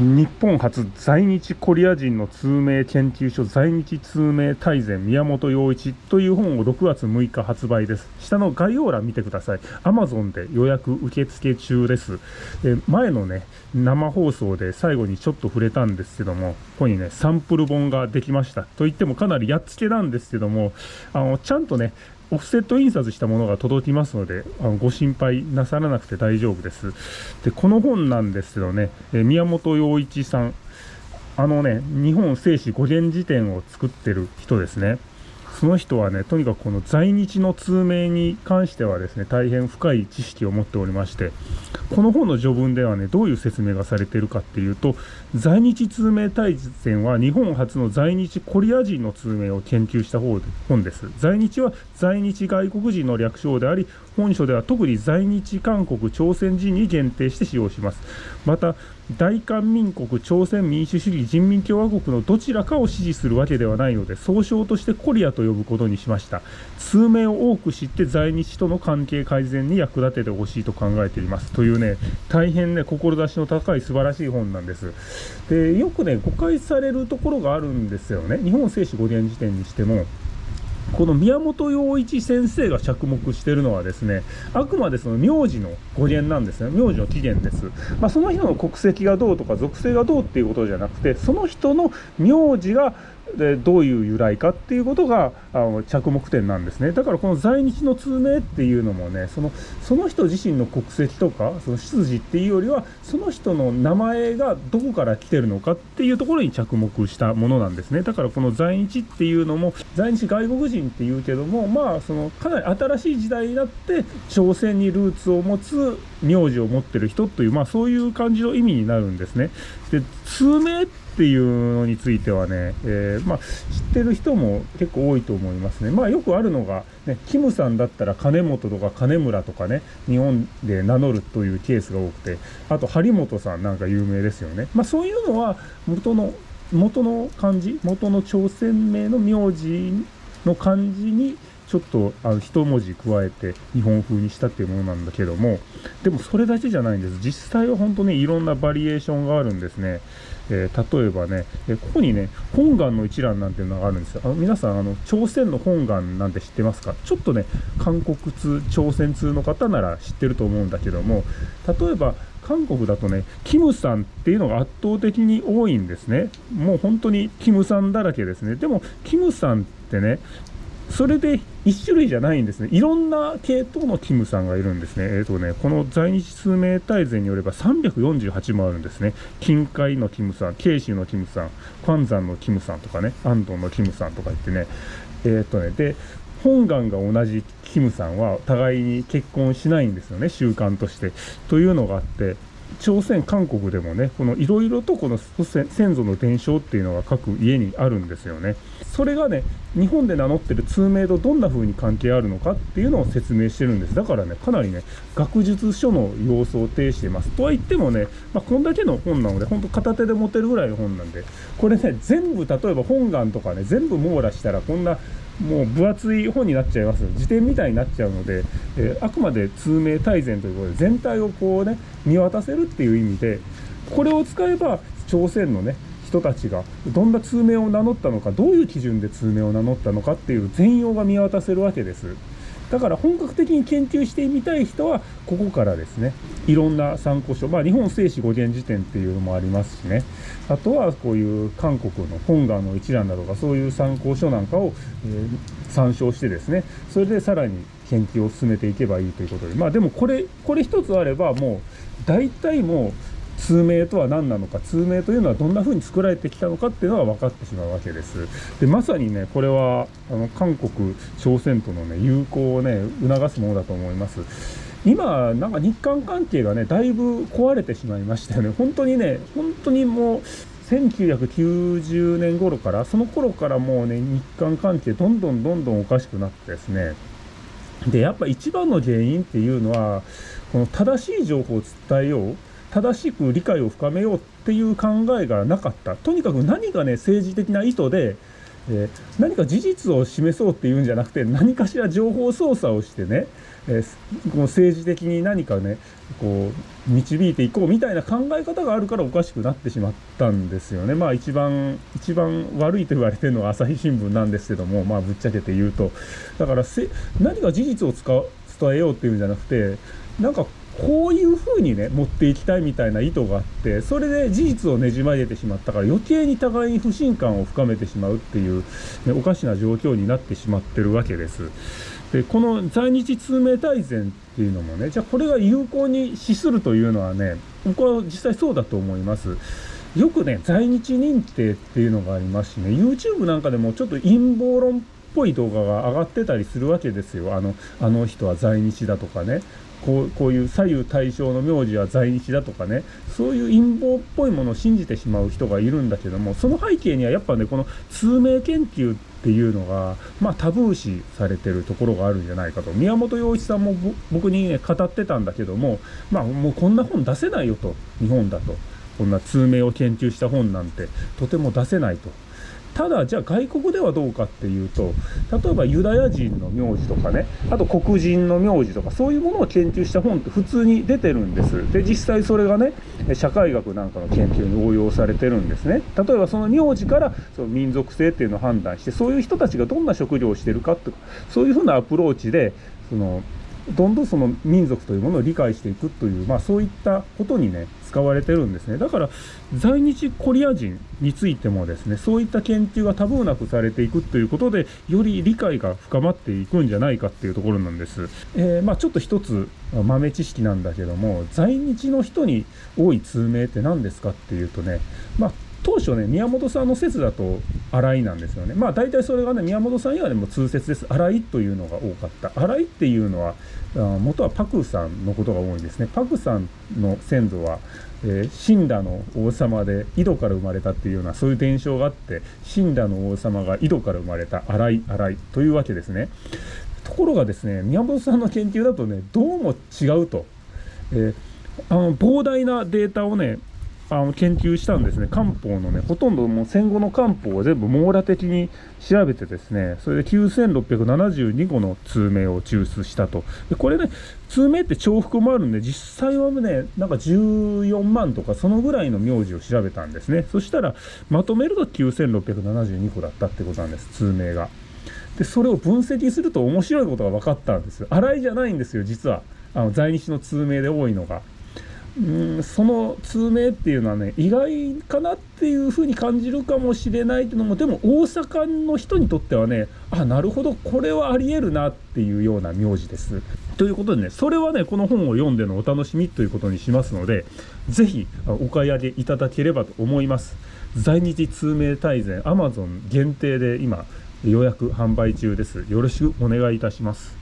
日本初在日コリア人の通名研究所在日通名大全宮本洋一という本を6月6日発売です。下の概要欄見てください。Amazon で予約受付中です。え前のね、生放送で最後にちょっと触れたんですけども、ここにね、サンプル本ができました。と言ってもかなりやっつけなんですけども、あの、ちゃんとね、オフセット印刷したものが届きますので、あのご心配なさらなくて大丈夫です。で、この本なんですけどね、え宮本洋一さん、あのね、日本聖史五元辞典を作ってる人ですね。その人はね、とにかくこの在日の通名に関してはですね、大変深い知識を持っておりまして、この本の序文ではね、どういう説明がされているかっていうと、在日通名大全は日本初の在日コリア人の通名を研究した本です。在日は在日外国人の略称であり、本書では特に在日韓国朝鮮人に限定して使用します。また、大韓民国朝鮮民主主義人民共和国のどちらかを支持するわけではないので総称としてコリアと呼ぶことにしました。通名を多く知って在日との関係改善に役立ててほしいと考えています。というね大変ね志の高い素晴らしい本なんです。でよくね誤解されるところがあるんですよね。日本聖史五元辞典にしても。この宮本洋一先生が着目しているのはですね、あくまでその名字の語源なんですね。名字の起源です。まあ、その人の国籍がどうとか属性がどうっていうことじゃなくて、その人の名字がでどういう由来かっていうことがあの着目点なんですねだからこの在日の通名っていうのもねそのその人自身の国籍とかその出自っていうよりはその人の名前がどこから来てるのかっていうところに着目したものなんですねだからこの在日っていうのも在日外国人っていうけどもまあそのかなり新しい時代になって朝鮮にルーツを持つ名字を持ってる人というまあそういう感じの意味になるんですねで通名ってっていうのについてはね、えー、まあ、知ってる人も結構多いと思いますね。まあ、よくあるのが、ね、キムさんだったら金本とか金村とかね、日本で名乗るというケースが多くて、あと張本さんなんか有名ですよね。まあ、そういうのは元の、元の漢字、元の朝鮮名の名字の漢字にちょっとあの一文字加えて日本風にしたっていうものなんだけども、でもそれだけじゃないんです。実際は本当にいろんなバリエーションがあるんですね。えー、例えばね、えここにね、本願の一覧なんていうのがあるんですよ。あの皆さん、あの、朝鮮の本願なんて知ってますか？ちょっとね、韓国通、朝鮮通の方なら知ってると思うんだけども、例えば、韓国だとね、キムさんっていうのが圧倒的に多いんですね。もう本当にキムさんだらけですね。でも、キムさんってね、それで1種類じゃないんですね。いろんな系統のキムさんがいるんですね。えっ、ー、とね、この在日数名大全によれば348もあるんですね。近海のキムさん、慶州のキムさん、ファンザンのキムさんとかね、安藤のキムさんとか言ってね、えっ、とね、で、本願が同じキムさんは互いに結婚しないんですよね、習慣として。というのがあって、朝鮮、韓国でもね、このいろいろとこの先祖の伝承っていうのが各家にあるんですよね。それがね、日本で名乗ってる通名とどんな風に関係あるのかっていうのを説明してるんです。だからね、かなりね、学術書の様子を呈しています。とは言ってもね、まあ、こんだけの本なので、ほんと片手で持てるぐらいの本なんで、これね、全部、例えば本願とかね、全部網羅したら、こんなもう分厚い本になっちゃいます辞典みたいになっちゃうので、えー、あくまで通名大全ということで全体をこうね見渡せるっていう意味でこれを使えば朝鮮のね人たちがどんな通名を名乗ったのかどういう基準で通名を名乗ったのかっていう全容が見渡せるわけです。だから本格的に研究してみたい人は、ここからですね、いろんな参考書、まあ、日本聖史五元辞典っていうのもありますしね、あとはこういう韓国の本願の一覧だとか、そういう参考書なんかを、えー、参照してですね、それでさらに研究を進めていけばいいということで、まあでもこれ、これ一つあれば、もう大体もう、通名とは何なのか通名というのはどんな風に作られてきたのかっていうのが分かってしまうわけです。でまさにねこれはあの韓国朝鮮とのね友好をね促すものだと思います。今なんか日韓関係がねだいぶ壊れてしまいましたよね。本当にね本当にもう1990年頃からその頃からもうね日韓関係どんどんどんどんおかしくなってですね。でやっぱ一番の原因っていうのはこの正しい情報を伝えよう。正しく理解を深めようっていう考えがなかった。とにかく何がね、政治的な意図で、えー、何か事実を示そうっていうんじゃなくて何かしら情報操作をしてね、えー、この政治的に何かねこう導いていこうみたいな考え方があるからおかしくなってしまったんですよね。まあ一番一番悪いと言われてるのは朝日新聞なんですけどもまあぶっちゃけて言うとだからせ何か事実を使う伝えようっていうんじゃなくてなんかこういうふうにね持っていきたいみたいな意図があってそれで事実をねじ曲げてしまったから余計に互いに不信感を深めてしまうっていう、ね、おかしな状況になってしまってるわけです。でこの在日通名大全っていうのもねじゃあこれが有効に資するというのはね僕は実際そうだと思います。よくね在日認定っていうのがありますしね YouTube なんかでもちょっと陰謀論っぽい動画が上がってたりするわけですよあのあの人は在日だとかねこうこういう左右対称の名字は在日だとかねそういう陰謀っぽいものを信じてしまう人がいるんだけどもその背景にはやっぱねこの通名研究っていうのが、まあ、タブー視されてるところがあるんじゃないかと宮本洋一さんも僕に、ね、語ってたんだけども、まあ、もうこんな本出せないよと日本だとこんな通名を研究した本なんてとても出せないと。ただじゃあ外国ではどうかっていうと例えばユダヤ人の名字とかねあと黒人の名字とかそういうものを研究した本って普通に出てるんです。で実際それがね社会学なんかの研究に応用されてるんですね。例えばその名字からその民族性っていうのを判断してそういう人たちがどんな職業をしてるかとかそういうふうなアプローチでそのどんどんその民族というものを理解していくという、まあ、そういったことにね使われてるんですね。だから在日コリア人についてもですねそういった研究がタブーなくされていくということでより理解が深まっていくんじゃないかっていうところなんです、えー、まあ、ちょっと一つ豆知識なんだけども在日の人に多い通名って何ですかっていうとねまあ当初ね、宮本さんの説だと荒井なんですよね。まあ大体それがね、宮本さん以外でも通説です。荒井というのが多かった。荒井っていうのは、元はパクさんのことが多いんですね。パクさんの先祖は、えー、の王様で井戸から生まれたっていうようなそういう伝承があって死んだの王様が井戸から生まれた荒井荒井というわけですね。ところがですね宮本さんの研究だとねどうも違うと。えーあの膨大なデータをねあの研究したんですね。漢方のねほとんどもう戦後の漢方を全部網羅的に調べてですねそれで9672個の通名を抽出したと。でこれね通名って重複もあるんで実際はねなんか14万とかそのぐらいの名字を調べたんですね。そしたらまとめると9672個だったってことなんです通名が。でそれを分析すると面白いことが分かったんですよ。洗いじゃないんですよ実は。あの在日の通名で多いのが。うんその通名っていうのはね意外かなっていうふうに感じるかもしれないけどもでも大阪の人にとってはねあなるほどこれはありえるなっていうような名字です。ということでねそれはねこの本を読んでのお楽しみということにしますので是非お買い上げいただければと思います。在日通名大全 Amazon 限定で今予約販売中です。よろしくお願いいたします。